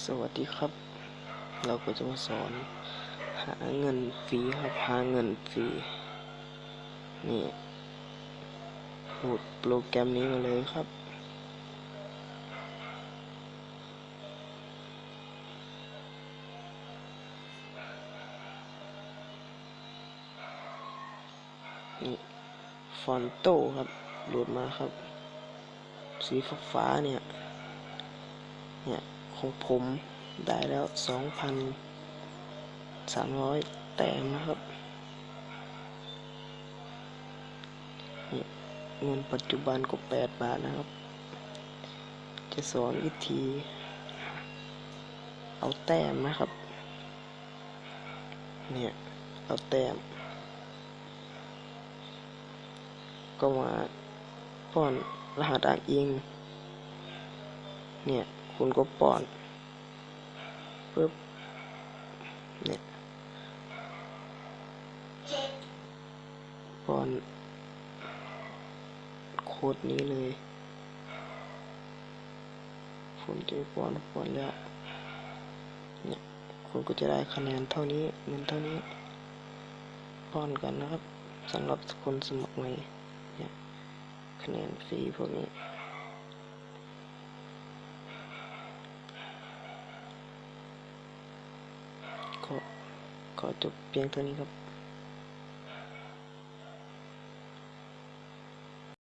สวัสดีครับ เราก็จะมาสอน หาเงินฟรีครับหาเงินฟรีนี่โหลดโปรแกรมนี้มาเลยครับ นี่ฟอนโตครับโหลดมาครับ สีฟ้าเนี่ยเนี่ย ของผมได้แล้วสองพันสามร้อยแต้มนะครับ เงินปัจจุบันก็แปดบาทนะครับ จะสอนวิธี เอาแต้มนะครับ เนี่ย เอาแต้ม ก็มาป้อนรหัสอ้างอิง เนี่ย คุณก็ป้อนปึ๊บเนี่ยป้อนโค้ดนี้เลยคุณจะป้อนป้อนแล้วเนี่ยคุณก็จะได้คะแนนเท่านี้เงินเท่านี้ป้อนกันนะครับสำหรับคนสมัครใหม่เนี่ยคะแนนฟรีพวกนี้ ก็ขอจบเพียงเท่านี้ครับ